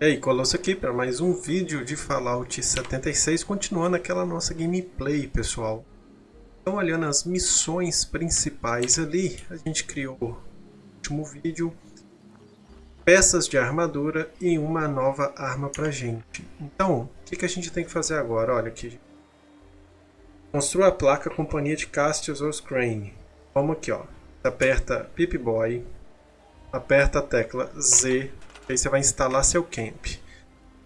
E aí, Colosso aqui para mais um vídeo de Fallout 76, continuando aquela nossa gameplay, pessoal. Então, olhando as missões principais ali, a gente criou no último vídeo peças de armadura e uma nova arma pra gente. Então, o que, que a gente tem que fazer agora? Olha aqui. Construa a placa Companhia de Castios ou Crane. Vamos aqui, ó. Aperta Pip-Boy, aperta a tecla Z Aí você vai instalar seu camp.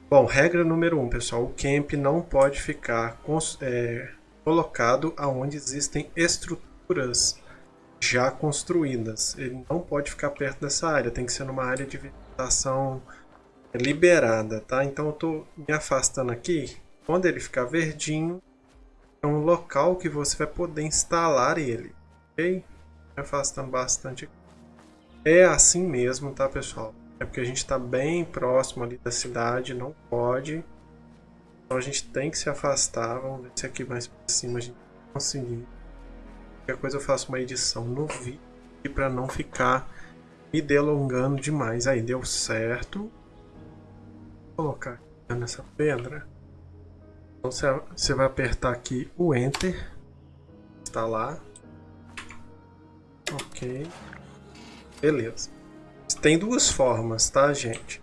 Bom, regra número 1, um, pessoal. O camp não pode ficar é, colocado aonde existem estruturas já construídas. Ele não pode ficar perto dessa área. Tem que ser numa área de vegetação liberada, tá? Então eu estou me afastando aqui. Quando ele ficar verdinho, é um local que você vai poder instalar ele, ok? Me afastando bastante. É assim mesmo, tá, pessoal? É porque a gente está bem próximo ali da cidade, não pode. Então a gente tem que se afastar. Vamos ver se aqui mais para cima a gente conseguir. Qualquer coisa eu faço uma edição no vídeo para não ficar me delongando demais. Aí deu certo. Vou colocar nessa pedra. Então você vai apertar aqui o Enter. Instalar. Ok. Beleza. Tem duas formas, tá, gente?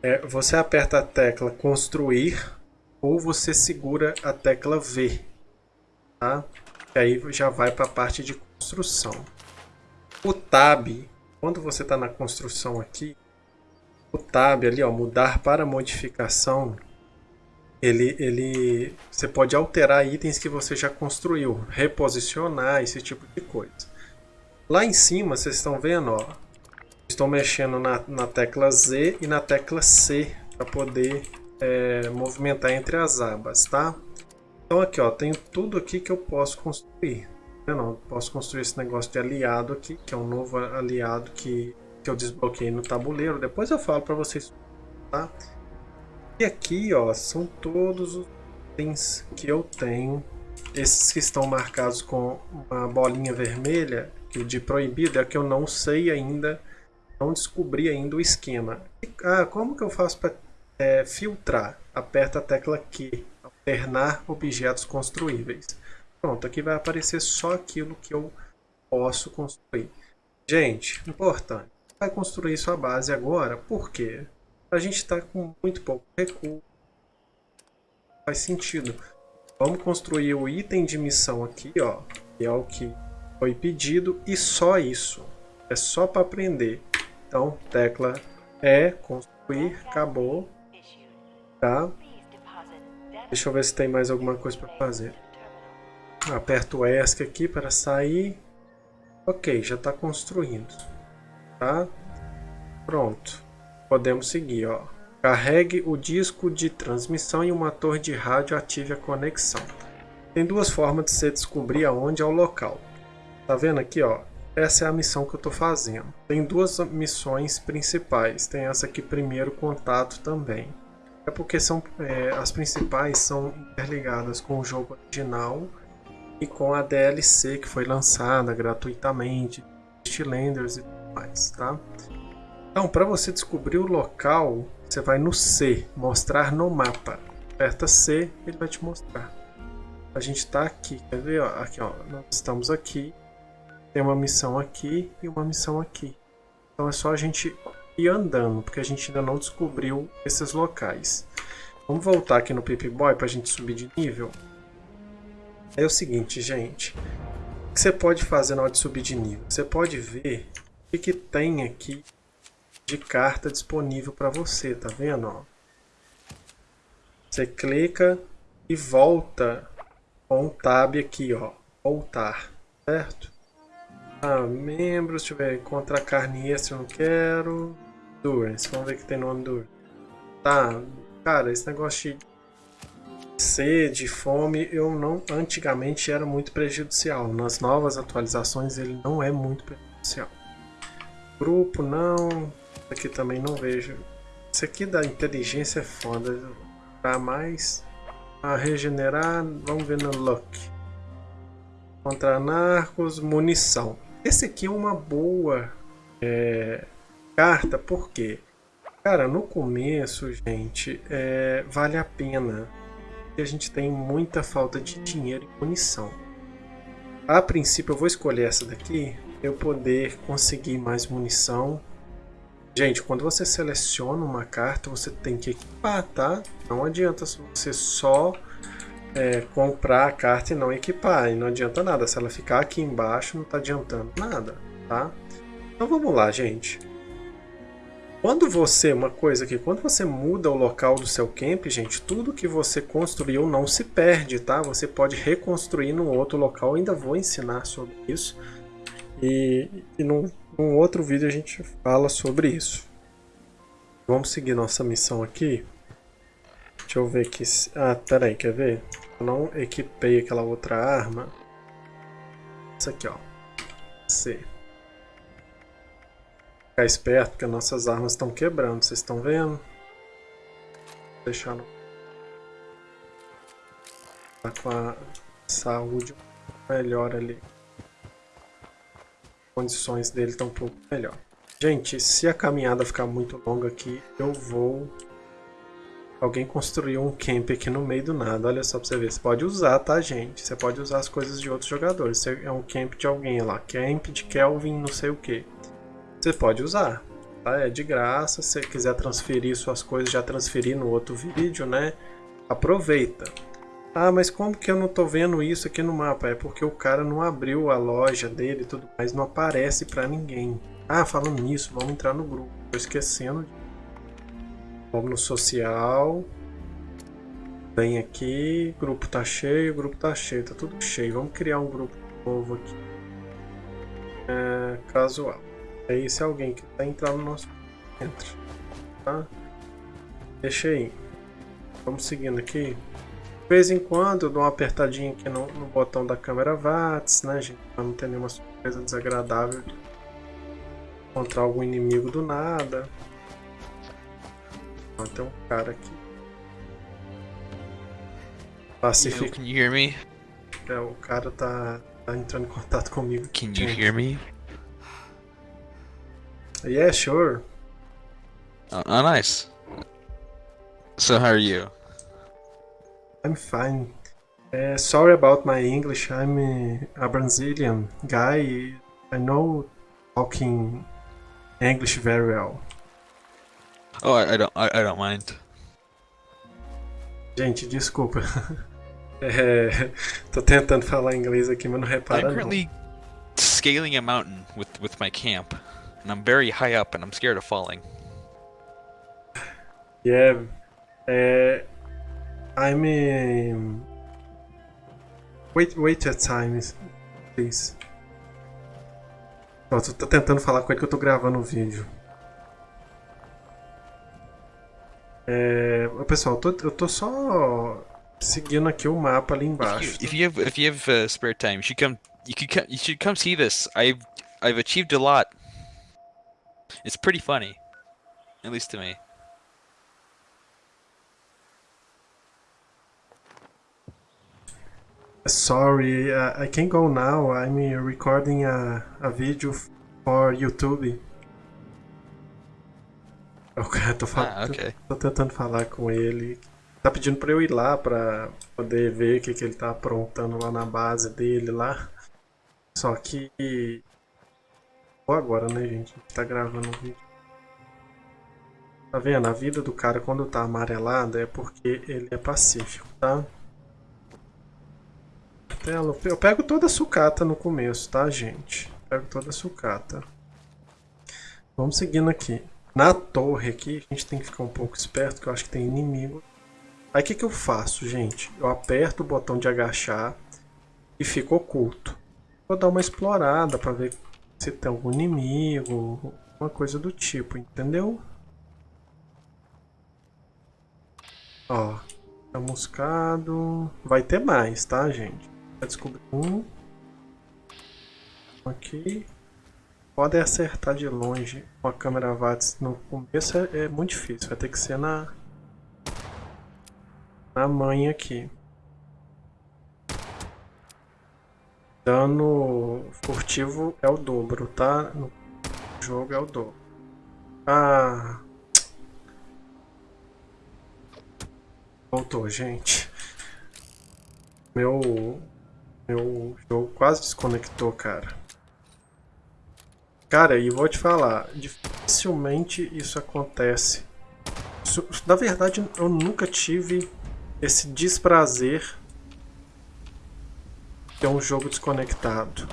É, você aperta a tecla construir ou você segura a tecla V, tá? E aí já vai para a parte de construção. O Tab, quando você está na construção aqui, o Tab ali, ó, mudar para modificação, ele, ele, você pode alterar itens que você já construiu, reposicionar, esse tipo de coisa. Lá em cima, vocês estão vendo, ó, Estou mexendo na, na tecla Z e na tecla C para poder é, movimentar entre as abas, tá? Então aqui, ó, tenho tudo aqui que eu posso construir. Eu não posso construir esse negócio de aliado aqui, que é um novo aliado que, que eu desbloqueei no tabuleiro. Depois eu falo para vocês, tá? E aqui, ó, são todos os itens que eu tenho. Esses que estão marcados com uma bolinha vermelha, que de proibido, é que eu não sei ainda não descobri ainda o esquema. Ah, como que eu faço para é, filtrar? Aperta a tecla Q, alternar objetos construíveis. Pronto, aqui vai aparecer só aquilo que eu posso construir. Gente, importante, vai construir sua base agora, por quê? A gente está com muito pouco recurso, faz sentido. Vamos construir o item de missão aqui, ó, que é o que foi pedido, e só isso. É só para aprender. Então, tecla E, construir, acabou. Tá? Deixa eu ver se tem mais alguma coisa para fazer. Aperto o ESC aqui para sair. Ok, já está construindo. Tá? Pronto. Podemos seguir, ó. Carregue o disco de transmissão e uma torre de rádio ative a conexão. Tem duas formas de você descobrir aonde é o local. Tá vendo aqui, ó? Essa é a missão que eu estou fazendo. Tem duas missões principais. Tem essa aqui, primeiro contato também. É porque são, é, as principais são interligadas com o jogo original e com a DLC que foi lançada gratuitamente, Landers e tudo mais, tá? Então, para você descobrir o local, você vai no C, mostrar no mapa. Aperta C, ele vai te mostrar. A gente está aqui, quer ver? Ó, aqui, ó, nós estamos aqui tem uma missão aqui e uma missão aqui. Então é só a gente ir andando, porque a gente ainda não descobriu esses locais. Vamos voltar aqui no Pip-Boy para a gente subir de nível. É o seguinte, gente. O que você pode fazer na hora de subir de nível? Você pode ver o que, que tem aqui de carta disponível para você, tá vendo? Ó? Você clica e volta com o tab aqui, ó, voltar, certo? Ah, membros, deixa eu ver, encontrar carne extra eu não quero. Endurance, vamos ver que tem no Endurance. Tá, cara, esse negócio de sede, fome, eu não, antigamente era muito prejudicial. Nas novas atualizações ele não é muito prejudicial. Grupo não, aqui também não vejo. Isso aqui da inteligência é foda. Pra mais, a regenerar, vamos ver no Luck. Contra narcos, munição. Esse aqui é uma boa é, carta, porque Cara, no começo, gente, é, vale a pena. Porque a gente tem muita falta de dinheiro e munição. A princípio eu vou escolher essa daqui, eu poder conseguir mais munição. Gente, quando você seleciona uma carta, você tem que equipar, tá? Não adianta você só é, comprar a carta e não equipar, e não adianta nada. Se ela ficar aqui embaixo, não está adiantando nada, tá? Então vamos lá, gente. Quando você, uma coisa aqui, quando você muda o local do seu camp, gente, tudo que você construiu não se perde, tá? Você pode reconstruir num outro local, ainda vou ensinar sobre isso. E, e num, num outro vídeo a gente fala sobre isso. Vamos seguir nossa missão aqui. Deixa eu ver aqui. Ah, peraí, quer ver? Eu não equipei aquela outra arma. Isso aqui, ó. C. Ficar esperto, porque nossas armas estão quebrando. Vocês estão vendo? Vou deixar no... Tá com a saúde melhor ali. As condições dele estão um pouco melhor. Gente, se a caminhada ficar muito longa aqui, eu vou Alguém construiu um camp aqui no meio do nada, olha só pra você ver. Você pode usar, tá, gente? Você pode usar as coisas de outros jogadores. Você é um camp de alguém lá, camp de Kelvin não sei o que. Você pode usar, tá? É de graça. Se você quiser transferir suas coisas, já transferir no outro vídeo, né? Aproveita. Ah, mas como que eu não tô vendo isso aqui no mapa? É porque o cara não abriu a loja dele e tudo mais, não aparece pra ninguém. Ah, falando nisso, vamos entrar no grupo. Tô esquecendo Vamos no social. Vem aqui, grupo tá cheio, grupo tá cheio, tá tudo cheio. Vamos criar um grupo novo aqui. É, casual. Aí se alguém quiser entrar no nosso entre. Tá? Deixa aí. Vamos seguindo aqui. De vez em quando eu dou uma apertadinha aqui no, no botão da câmera VATS, né, gente? Pra não ter nenhuma surpresa desagradável de encontrar algum inimigo do nada. Tem um cara aqui. Pacific. can you hear me? É, o cara tá, tá entrando em contato comigo. Can you hear me? Yeah, sure. Oh, oh, nice. So how are you? I'm fine. Uh, sorry about my English. I'm a, a Brazilian guy. I know talking English very well. Oh, I, don't, I, I don't mind. Gente, desculpa. É, tô tentando falar inglês aqui, mas não repara I'm currently não. scaling a mountain with with my camp, and I'm very high up, and I'm scared of falling. Yeah, uh, I'm. Um... Wait, wait a time, please. Ó, tô tentando falar com ele que eu tô gravando o vídeo. É, pessoal, eu tô, eu tô só seguindo aqui o mapa ali embaixo. If you, if you have if you have uh, spare time, you should come. You could come, you should come see this. I've I've achieved a lot. It's pretty funny, at least to me. Sorry, uh, I can't go now. I'm recording a, a video for YouTube. Eu tô, ah, okay. tô, tô tentando falar com ele. Tá pedindo pra eu ir lá pra poder ver o que, que ele tá aprontando lá na base dele lá. Só que. Vou agora, né, gente? Tá gravando o vídeo. Tá vendo? A vida do cara quando tá amarelada é porque ele é pacífico, tá? Eu pego toda a sucata no começo, tá, gente? Pego toda a sucata. Vamos seguindo aqui. Na torre aqui, a gente tem que ficar um pouco esperto, que eu acho que tem inimigo. Aí o que, que eu faço, gente? Eu aperto o botão de agachar e fico oculto. Vou dar uma explorada para ver se tem algum inimigo, uma coisa do tipo, entendeu? Ó, tá muscado. Vai ter mais, tá, gente? Vai descobrir um. Aqui podem acertar de longe com a câmera VATS no começo é, é, muito difícil, vai ter que ser na, na manha aqui. Dano furtivo é o dobro, tá? No jogo é o dobro. Ah... Voltou, gente. Meu, meu jogo quase desconectou, cara. Cara, e vou te falar, dificilmente isso acontece. Isso, na verdade, eu nunca tive esse desprazer de ter um jogo desconectado.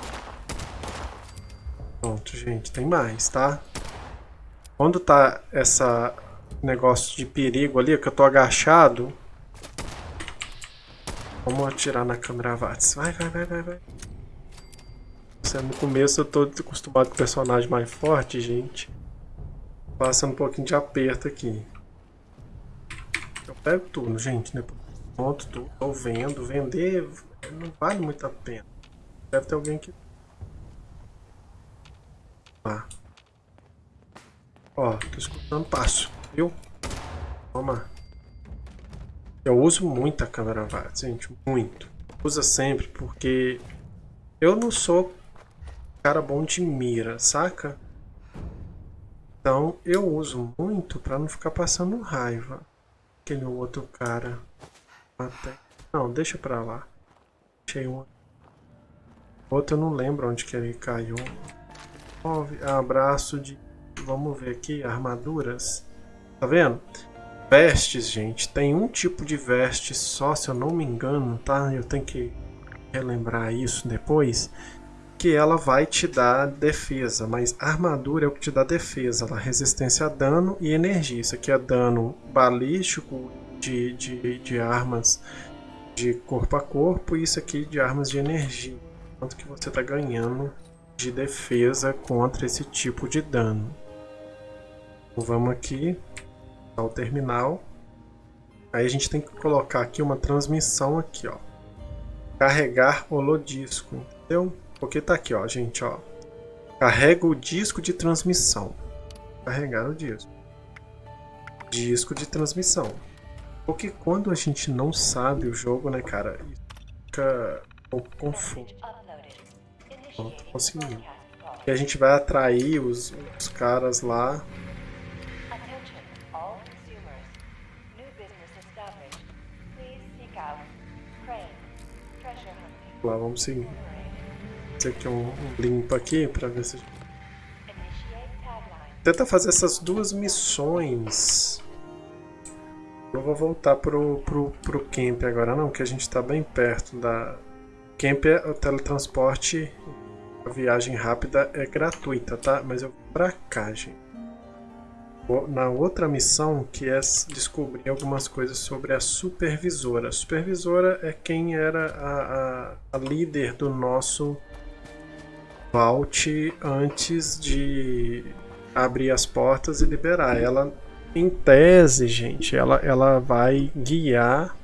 Pronto, gente, tem mais, tá? Quando tá essa negócio de perigo ali, que eu tô agachado. Vamos atirar na câmera VATS. Vai, vai, vai, vai, vai. No começo eu tô acostumado com personagem mais forte, gente. Passando um pouquinho de aperto aqui. Eu pego tudo, gente, né? Ponto tudo. Tô vendo. Vender não vale muito a pena. Deve ter alguém que... Ah. Ó, tô escutando passo, viu? Toma. Eu uso muito a câmera VATS, gente, muito. Usa sempre, porque eu não sou cara bom de mira, saca? Então eu uso muito pra não ficar passando raiva. Aquele outro cara. Até... Não, deixa pra lá. Achei um. Outro eu não lembro onde que ele caiu. Abraço de Vamos ver aqui, armaduras. Tá vendo? Vestes, gente. Tem um tipo de veste só, se eu não me engano, tá? Eu tenho que relembrar isso depois. Que ela vai te dar defesa, mas armadura é o que te dá defesa. Ela resistência a dano e energia. Isso aqui é dano balístico de, de, de armas de corpo a corpo e isso aqui de armas de energia. Quanto que você está ganhando de defesa contra esse tipo de dano. Então vamos aqui ao terminal. Aí a gente tem que colocar aqui uma transmissão aqui, ó. Carregar holodisco, entendeu? Porque tá aqui, ó, gente, ó. Carrega o disco de transmissão. Carregar o disco. Disco de transmissão. Porque quando a gente não sabe o jogo, né, cara, fica um pouco confuso. Pronto, consegui. E a gente vai atrair os, os caras lá lá, vamos seguir. Esse aqui um, limpo aqui para ver se... Tenta fazer essas duas missões. Eu vou voltar pro, pro, pro camp agora não, que a gente está bem perto da... Camp é o teletransporte, a viagem rápida é gratuita, tá? Mas eu vou pra cá, gente na outra missão, que é descobrir algumas coisas sobre a supervisora. A supervisora é quem era a, a, a líder do nosso Vault antes de abrir as portas e liberar. Ela, em tese, gente, ela, ela vai guiar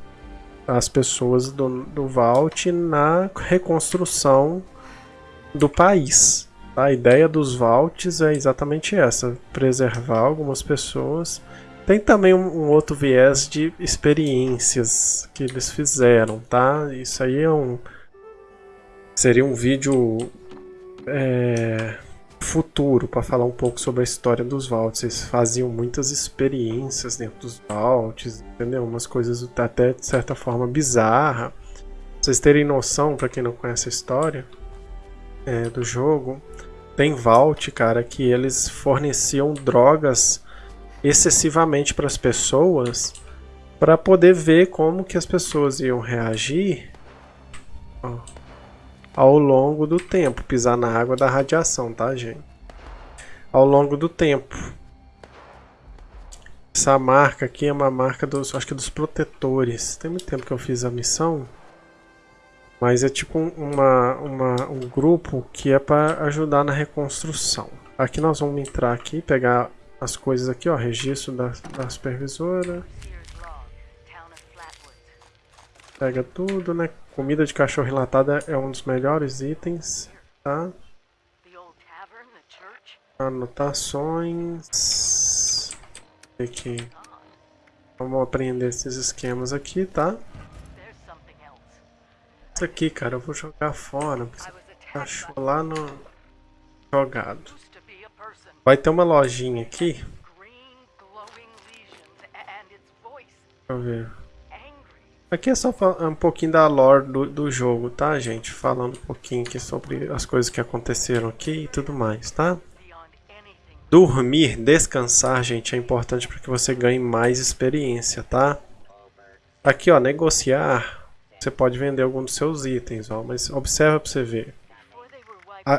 as pessoas do, do Vault na reconstrução do país. A ideia dos vaults é exatamente essa, preservar algumas pessoas. Tem também um, um, outro viés de experiências que eles fizeram, tá? Isso aí é um... Seria um vídeo é, futuro para falar um pouco sobre a história dos vaults. Eles faziam muitas experiências dentro dos vaults, entendeu? Umas coisas até de certa forma bizarra. Pra vocês terem noção, para quem não conhece a história é, do jogo, tem Vault, cara, que eles forneciam drogas excessivamente para as pessoas para poder ver como que as pessoas iam reagir ó, ao longo do tempo, pisar na água da radiação, tá, gente? Ao longo do tempo. Essa marca aqui é uma marca dos, acho que dos protetores. Tem muito tempo que eu fiz a missão. Mas é tipo uma, uma, um grupo que é para ajudar na reconstrução. Aqui nós vamos entrar aqui, pegar as coisas aqui, ó, registro da, da supervisora. Pega tudo, né? Comida de cachorro relatada é um dos melhores itens, tá? Anotações. Aqui. Vamos aprender esses esquemas aqui, tá? Isso aqui, cara, eu vou jogar fora. Achou lá no... Jogado. Vai ter uma lojinha aqui. Deixa eu ver. Aqui é só um pouquinho da lore do, do jogo, tá, gente? Falando um pouquinho aqui sobre as coisas que aconteceram aqui e tudo mais, tá? Dormir, descansar, gente, é importante para que você ganhe mais experiência, tá? Aqui, ó, negociar, você pode vender algum dos seus itens, ó, mas observa para você ver.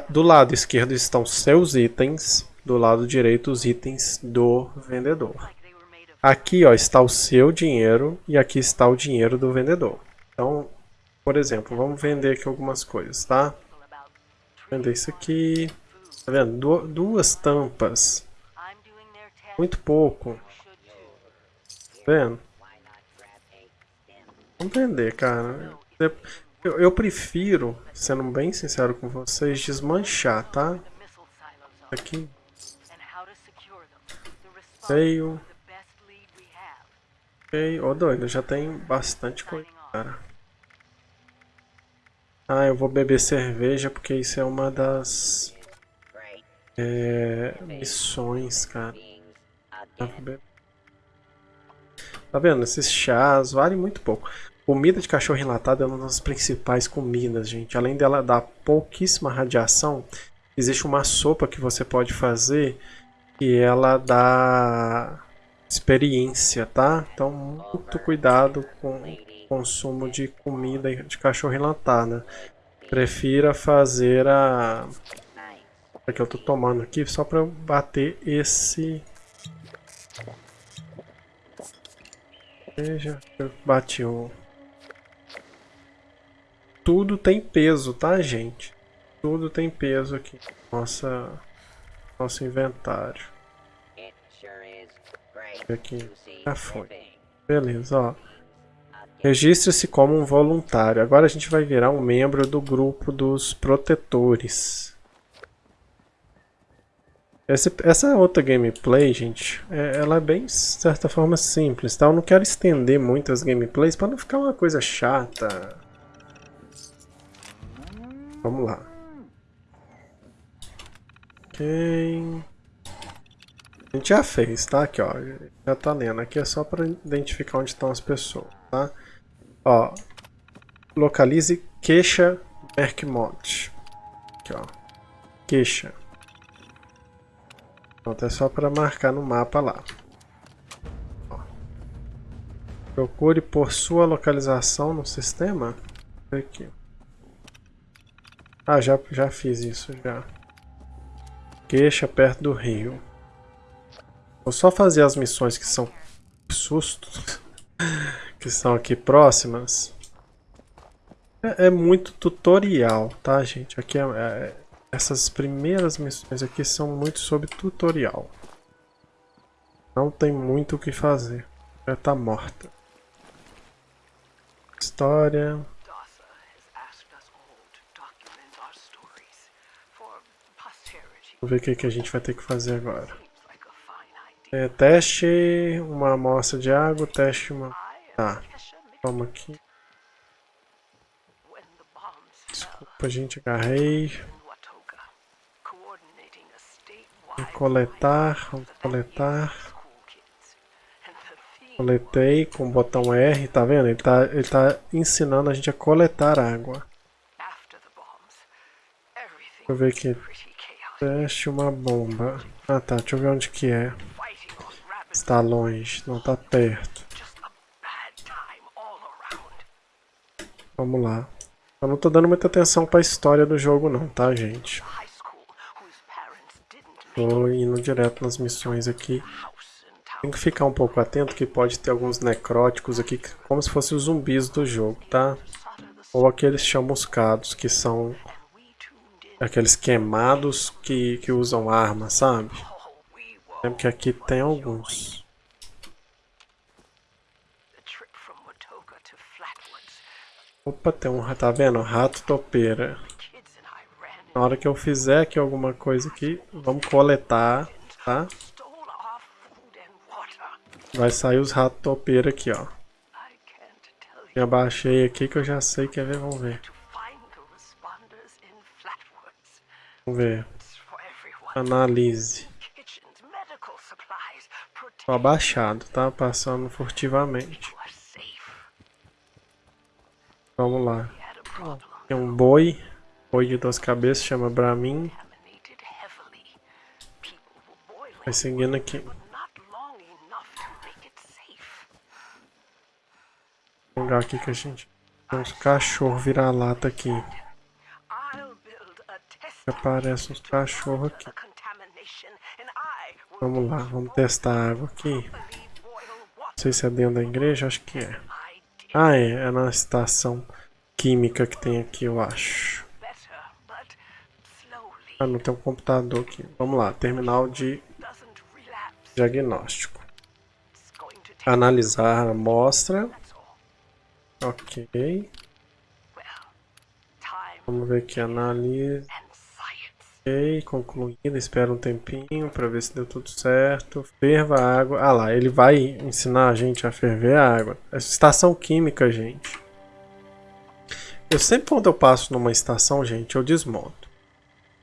do lado esquerdo estão seus itens, do lado direito os itens do vendedor. Aqui ó, está o seu dinheiro e aqui está o dinheiro do vendedor. Então, por exemplo, vamos vender aqui algumas coisas, tá? Vender isso aqui. Tá vendo? Du duas tampas. Muito pouco. Tá vendo? Vamos vender, cara. Eu, eu prefiro, sendo bem sincero com vocês, desmanchar, tá? Aqui. Veio. Ok, oh, doido, já tem bastante coisa, cara. Ah, eu vou beber cerveja porque isso é uma das é, missões, cara. Tá vendo? Esses chás valem muito pouco. Comida de cachorro enlatado é uma das principais comidas, gente. Além dela dar pouquíssima radiação, existe uma sopa que você pode fazer e ela dá experiência, tá? Então, muito cuidado com o consumo de comida de cachorro enlatada. Prefira fazer a... Que eu tô tomando aqui só para bater esse... Veja, eu bati o... Tudo tem peso, tá, gente? Tudo tem peso aqui. Nossa... Nosso inventário aqui. Já foi. Beleza, ó. Registre-se como um voluntário. Agora a gente vai virar um membro do grupo dos protetores. Essa, essa outra gameplay, gente, é, ela é bem, de certa forma, simples, tá? Eu não quero estender muito as gameplays para não ficar uma coisa chata. Vamos lá. Ok. A gente já fez, tá? Aqui, ó. Já tá lendo. Aqui é só para identificar onde estão as pessoas, tá? Ó. Localize queixa Berkmont. Aqui, ó. Queixa. Pronto, é só para marcar no mapa lá. Ó. Procure por sua localização no sistema. Aqui. Ah, já, já fiz isso, já. Queixa perto do rio. Vou só fazer as missões que são sustos, que são aqui próximas. É, é muito tutorial, tá, gente? Aqui é, é, essas primeiras missões aqui são muito sobre tutorial. Não tem muito o que fazer. Já tá morta. História. Vamos ver o que, que a gente vai ter que fazer agora. É, teste uma amostra de água, teste uma... Tá, toma aqui. Desculpa, gente, agarrei. Vou coletar, vamos coletar. Coletei com o botão R, tá vendo? Ele tá, ele tá ensinando a gente a coletar água. Deixa eu ver aqui. Teste uma bomba. Ah tá, deixa eu ver onde que é. Está longe, não está perto. Vamos lá. Eu não estou dando muita atenção para a história do jogo não, tá, gente? Tô indo direto nas missões aqui. Tem que ficar um pouco atento que pode ter alguns necróticos aqui, como se fossem os zumbis do jogo, tá? Ou aqueles chamuscados, que são aqueles queimados que, que usam armas, sabe? Lembro que aqui tem alguns. Opa, tem um, tá vendo? Rato topeira. Na hora que eu fizer aqui alguma coisa aqui, vamos coletar, tá? Vai sair os ratos topeira aqui, ó. Já baixei aqui que eu já sei, quer ver? Vamos ver. Vamos ver. Analise. Tô abaixado, tá? Passando furtivamente. Vamos lá. Tem um boi. Boi de duas cabeças, chama Brahmin. Vai seguindo aqui. Um lugar aqui que a gente... Tem uns cachorros vira-lata aqui. Aparece uns cachorros aqui. Vamos lá, vamos testar a água aqui. Não sei se é dentro da igreja, acho que é. Ah, é, é na estação química que tem aqui, eu acho. Ah, não tem um computador aqui. Vamos lá, terminal de diagnóstico. Analisar a amostra. Ok. Vamos ver aqui, analisa. Ok, concluída. Espera um tempinho para ver se deu tudo certo. Ferva a água. Ah lá, ele vai ensinar a gente a ferver a água. estação química, gente. Eu sempre quando eu passo numa estação, gente, eu desmonto.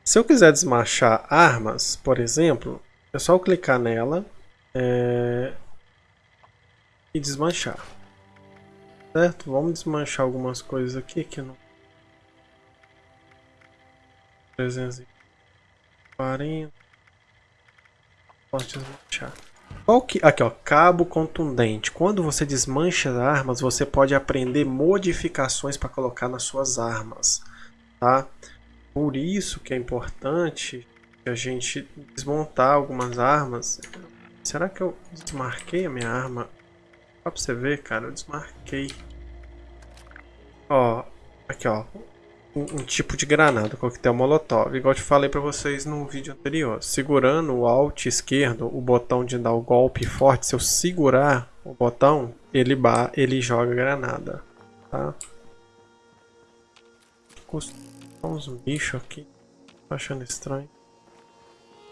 Se eu quiser desmanchar armas, por exemplo, é só eu clicar nela é... e desmanchar. Certo? Vamos desmanchar algumas coisas aqui que não... 340. Posso desmanchar. Qual que... Aqui, ó. Cabo contundente. Quando você desmancha armas, você pode aprender modificações para colocar nas suas armas. Tá? Por isso que é importante a gente desmontar algumas armas. Será que eu desmarquei a minha arma? Só pra você ver, cara, eu desmarquei. Ó, aqui ó, um, tipo de granada, coquetel molotov, igual eu te falei pra vocês no vídeo anterior. Segurando o alt esquerdo, o botão de dar o golpe forte, se eu segurar o botão, ele, ba ele joga granada, tá? uns bichos aqui, tô achando estranho.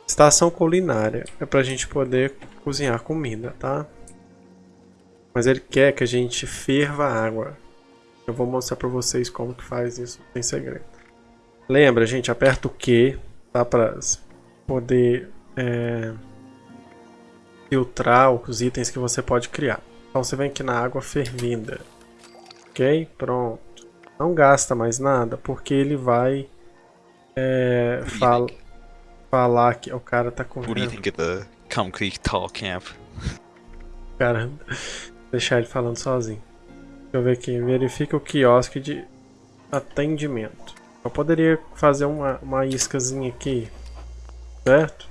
Estação culinária, é pra gente poder cozinhar comida, tá? Mas ele quer que a gente ferva água. Eu vou mostrar pra vocês como que faz isso, sem segredo. Lembra, gente, aperta o Q, tá? Pra poder é, filtrar os itens que você pode criar. Então você vem aqui na água fervida. Ok? Pronto. Não gasta mais nada, porque ele vai é, fal falar que o cara tá com. What do you think of the concrete tall camp? Cara, deixar ele falando sozinho. Eu ver aqui. Verifica o quiosque de atendimento. Eu poderia fazer uma, uma iscazinha aqui, certo?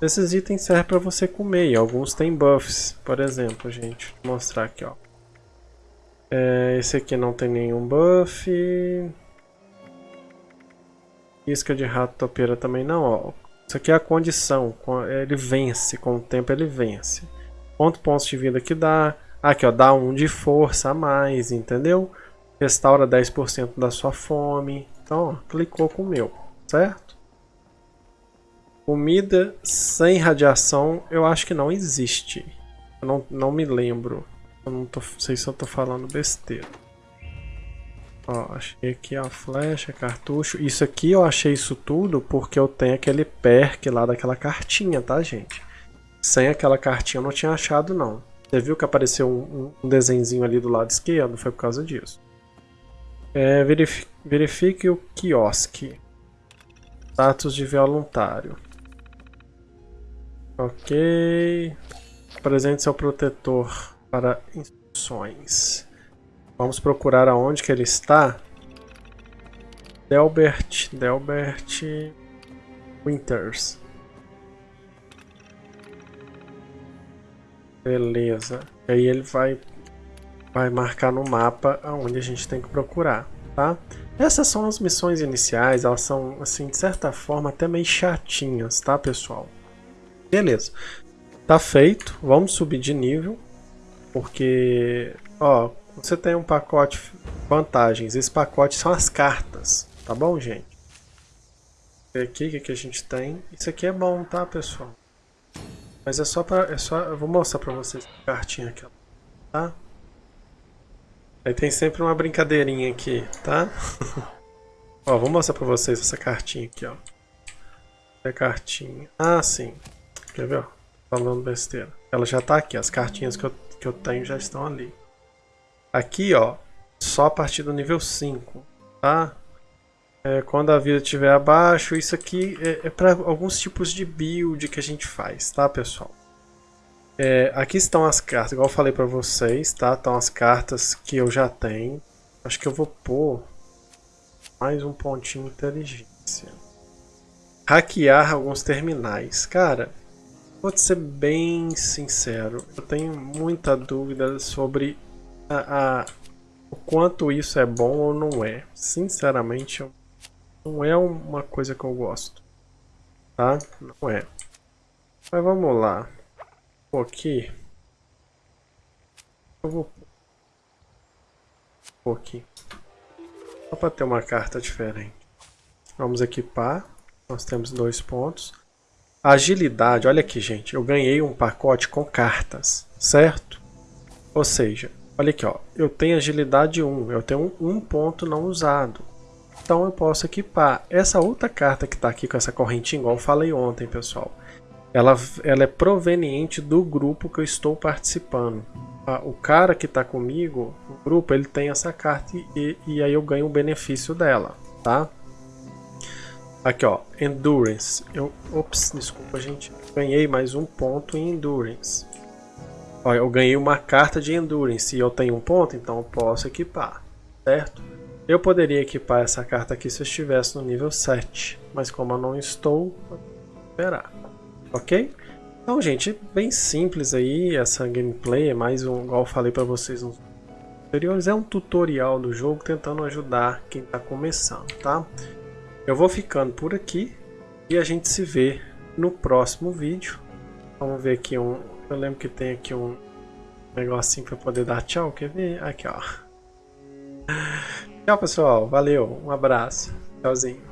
Esses itens servem para você comer alguns têm buffs, por exemplo, gente. Vou mostrar aqui, ó. É, esse aqui não tem nenhum buff. Isca de rato topeira também não, ó. Isso aqui é a condição, ele vence, com o tempo ele vence. Quanto pontos de vida que dá, Aqui, ó, dá um de força a mais, entendeu? Restaura 10% da sua fome. Então, ó, clicou com o meu, certo? Comida sem radiação, eu acho que não existe. Eu não, não me lembro. Eu não tô, sei se eu tô falando besteira. Ó, achei aqui a flecha, cartucho. Isso aqui eu achei isso tudo porque eu tenho aquele perk lá daquela cartinha, tá, gente? Sem aquela cartinha eu não tinha achado, não. Você viu que apareceu um, um ali do lado esquerdo? Foi por causa disso. É, verifique, verifique o quiosque. Status de voluntário. Ok. Apresente seu protetor para instruções. Vamos procurar aonde que ele está. Delbert, Delbert Winters. Beleza. E aí ele vai, vai marcar no mapa aonde a gente tem que procurar, tá? Essas são as missões iniciais, elas são, assim, de certa forma, até meio chatinhas, tá, pessoal? Beleza. Tá feito. Vamos subir de nível. Porque, ó, você tem um pacote vantagens. Esse pacote são as cartas, tá bom, gente? Aqui, o que, que a gente tem? Isso aqui é bom, tá, pessoal? Mas é só pra. É só, eu vou mostrar pra vocês a cartinha aqui, ó. Tá? Aí tem sempre uma brincadeirinha aqui, tá? ó, vou mostrar pra vocês essa cartinha aqui, ó. É cartinha. Ah, sim. Quer ver, ó? Falando besteira. Ela já tá aqui, as cartinhas que eu, que eu tenho já estão ali. Aqui, ó, só a partir do nível 5, tá? É, quando a vida estiver abaixo, isso aqui é, é para alguns tipos de build que a gente faz, tá pessoal? É, aqui estão as cartas, igual eu falei para vocês, tá? Estão as cartas que eu já tenho. Acho que eu vou pôr mais um pontinho inteligência. Hackear alguns terminais. Cara, vou ser bem sincero, eu tenho muita dúvida sobre a, a, o quanto isso é bom ou não é. Sinceramente, não é uma coisa que eu gosto. Tá? Não é. Mas vamos lá. Vou aqui. Eu vou pôr aqui. Só para ter uma carta diferente. Vamos equipar. Nós temos dois pontos. Agilidade, olha aqui gente, eu ganhei um pacote com cartas, certo? Ou seja, olha aqui ó, eu tenho agilidade 1, eu tenho um ponto não usado. Então eu posso equipar. Essa outra carta que está aqui com essa correntinha, igual eu falei ontem pessoal, ela, ela é proveniente do grupo que eu estou participando. O cara que está comigo, o grupo, ele tem essa carta e, e aí eu ganho o benefício dela, tá? Aqui, ó, Endurance. Eu, ops, desculpa, gente. Ganhei mais um ponto em Endurance. Ó, eu ganhei uma carta de Endurance e eu tenho um ponto, então eu posso equipar, certo? Eu poderia equipar essa carta aqui se eu estivesse no nível 7, mas como eu não estou, vou esperar, ok? Então, gente, bem simples aí essa gameplay, é mais um, igual eu falei para vocês nos anteriores, é um tutorial do jogo tentando ajudar quem está começando, tá? Eu vou ficando por aqui e a gente se vê no próximo vídeo. Vamos ver aqui um... Eu lembro que tem aqui um negocinho para poder dar tchau, quer ver? Aqui, ó. Tchau, pessoal. Valeu. Um abraço. Tchauzinho.